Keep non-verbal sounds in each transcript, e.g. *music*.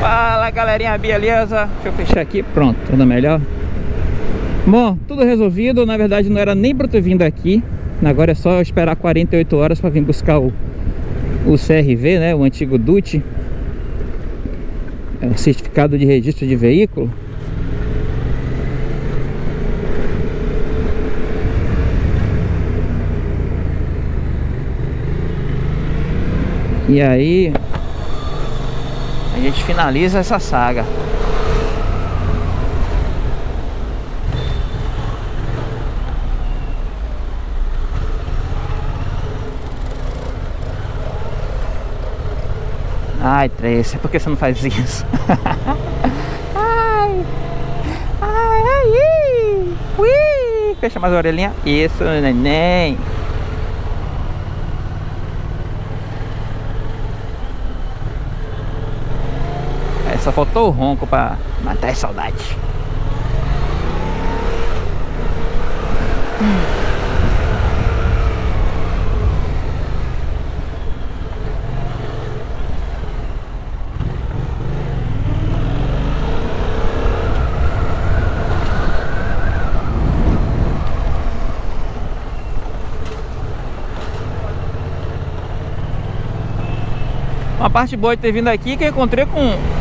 Fala galerinha, beleza? Deixa eu fechar aqui, pronto, tudo melhor. Bom, tudo resolvido, na verdade não era nem pra ter vindo aqui Agora é só esperar 48 horas para vir buscar o, o CRV, né, o antigo DUT É o certificado de registro de veículo. E aí a gente finaliza essa saga. Ai, Tracy, por que você não faz isso? *laughs* ai, ai, ai, ui. Fecha mais a orelhinha. Isso, neném. Só faltou o ronco pra matar a saudade. Uma parte boa de ter vindo aqui que eu encontrei com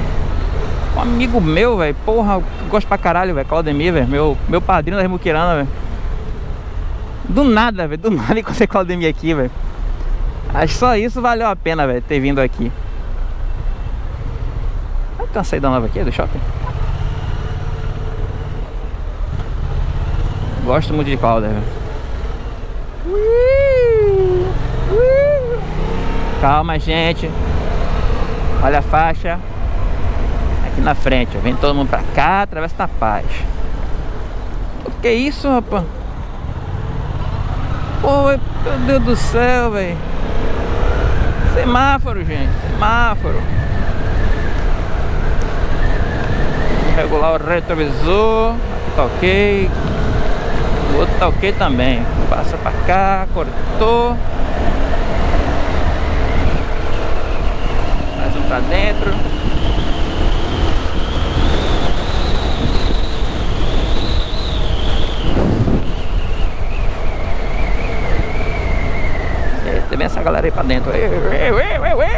um amigo meu, velho. Porra, gosto pra caralho, velho. Claudemir, velho. Meu, meu padrinho da Remuquirana, velho. Do nada, velho. Do *laughs* nada encontrei Claudemir aqui, velho. Acho só isso valeu a pena, velho, ter vindo aqui. Ah, tem uma saída nova aqui do shopping. Gosto muito de Calder, velho. Calma, gente. Olha a faixa aqui na frente, ó. Vem todo mundo pra cá, atravessa na paz. O que é isso, rapaz? Pô, meu Deus do céu, velho. Semáforo, gente. Semáforo. Regular o retrovisor. Aqui tá ok. O outro tá ok também. Passa pra cá, cortou. Mais um pra dentro. Vem essa galera aí pra dentro. Ui, ui, ui,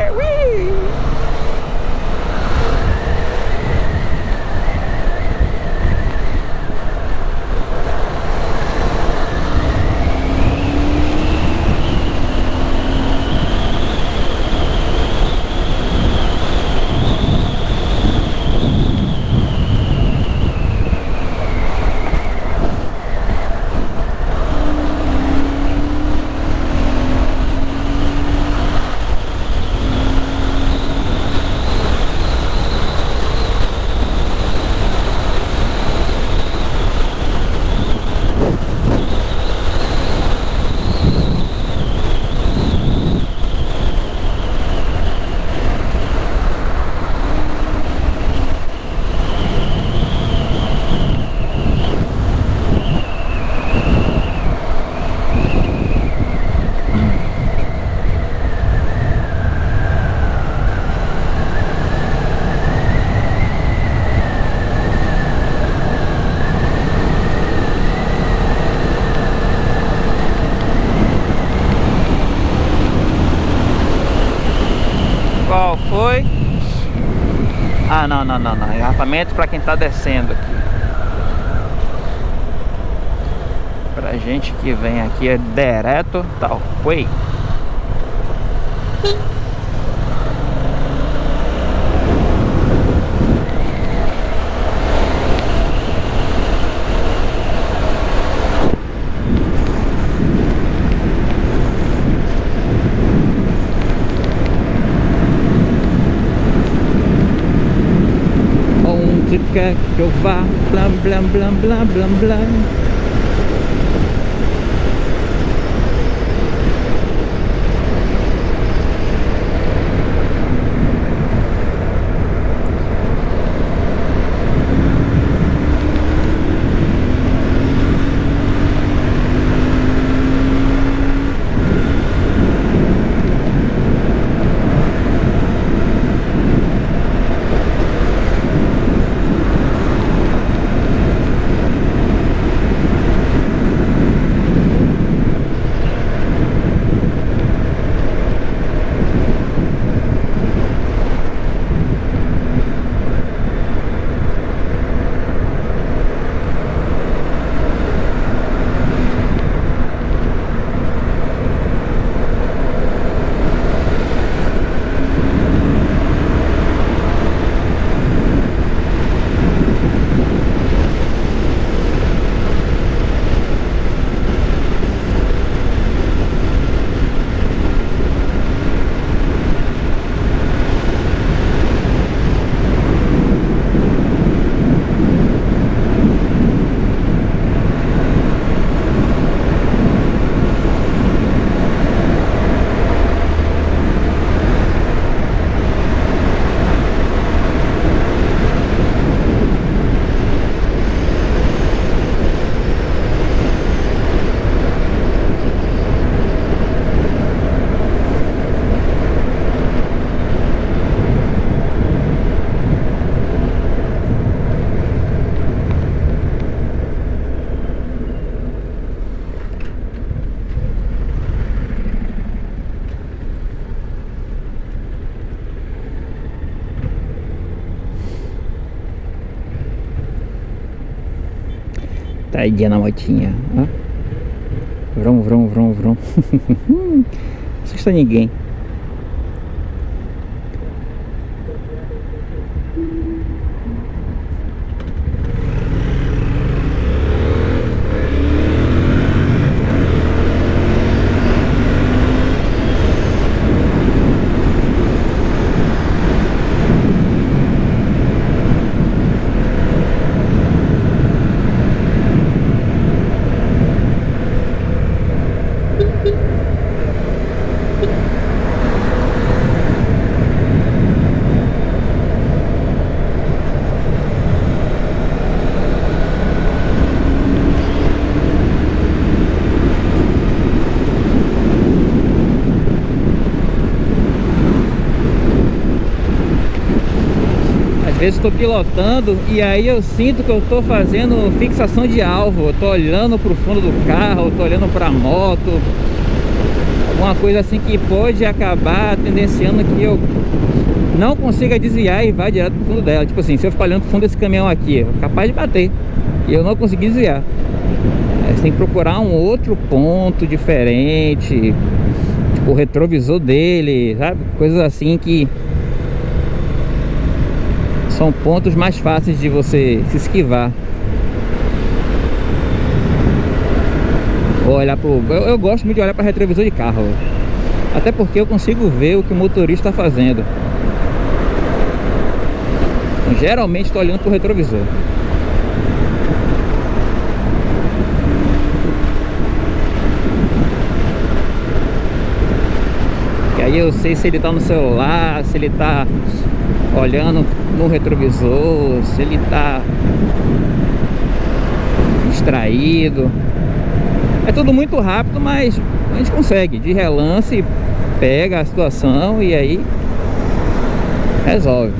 não, não, não. Engarrafamento para quem está descendo aqui. Pra gente que vem aqui é direto, tal, tá, way. Quer que eu vá, blá blá blá Tadinha na motinha, ó. Vrum, vrum, vrum, vrum. *laughs* Não assusta ninguém. Vezes estou pilotando e aí eu sinto que eu estou fazendo fixação de alvo. Eu estou olhando para o fundo do carro, estou olhando para a moto. Uma coisa assim que pode acabar tendenciando que eu não consiga desviar e vá direto para o fundo dela. Tipo assim, se eu ficar olhando para o fundo desse caminhão aqui, é capaz de bater. E eu não consegui desviar. Aí você tem que procurar um outro ponto diferente. Tipo o retrovisor dele, sabe? Coisas assim que são pontos mais fáceis de você se esquivar. olhar pro... Eu, eu, gosto muito de olhar para retrovisor de carro. Até porque eu consigo ver o que o motorista está fazendo. Então, geralmente estou olhando para o retrovisor. Que aí eu sei se ele está no celular, se ele está olhando no retrovisor, se ele tá distraído. É tudo muito rápido, mas a gente consegue. De relance, pega a situação e aí resolve.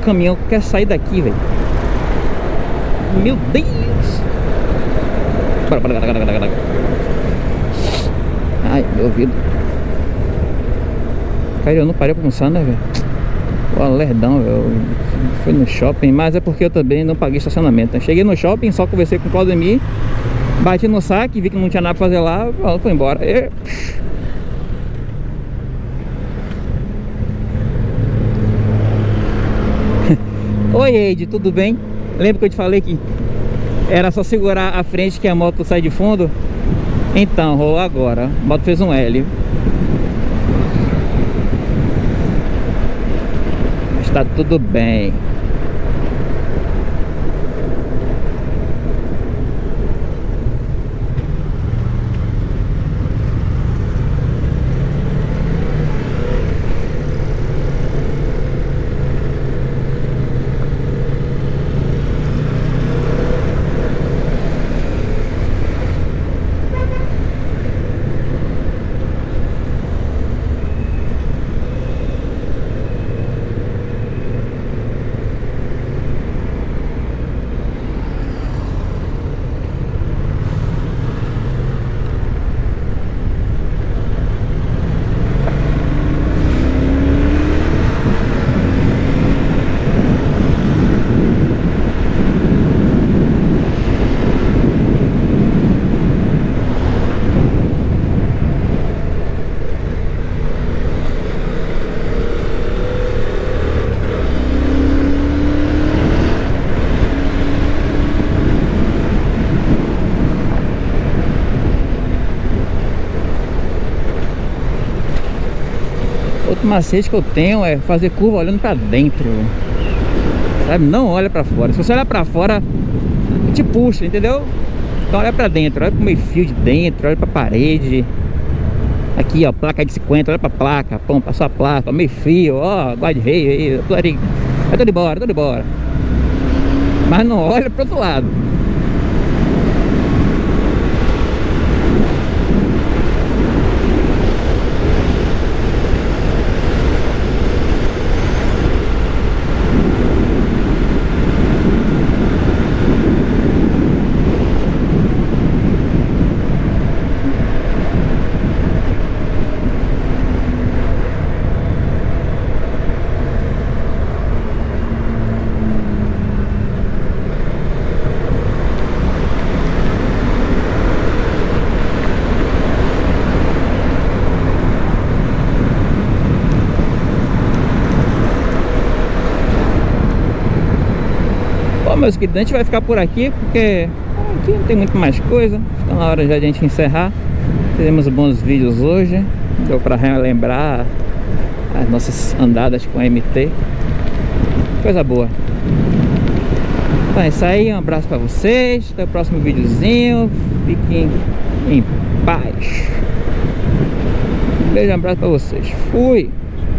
Caminhão quer sair daqui, velho. Meu Deus! Ai, meu ouvido. Cara, eu não parei pra almoçar, né, velho? O lerdão, velho. Fui no shopping, mas é porque eu também não paguei estacionamento. Né? Cheguei no shopping, só conversei com o Claudemir, bati no saque, vi que não tinha nada pra fazer lá, foi embora. E... Oi Eide, tudo bem? Lembra que eu te falei que era só segurar a frente que a moto sai de fundo? Então, rolou agora. A moto fez um L. Está tudo bem. Macete que eu tenho é fazer curva olhando pra dentro. Sabe? Não olha pra fora. Se você olhar pra fora, te puxa, entendeu? Então olha pra dentro, olha pro meio fio de dentro, olha pra parede. Aqui, ó, placa de 50, olha pra placa, pão, passou a placa, meio fio, ó, guarda-rei aí, tudo ali. Vai tudo embora, tudo embora. Mas não olha pro outro lado. Meus queridos, a gente vai ficar por aqui porque aqui não tem muito mais coisa. Está na hora já de a gente encerrar. Fizemos bons vídeos hoje. Deu para relembrar as nossas andadas com a MT. Coisa boa. Então é isso aí, um abraço para vocês. Até o próximo videozinho. Fiquem em paz. Um beijo, um abraço para vocês. Fui!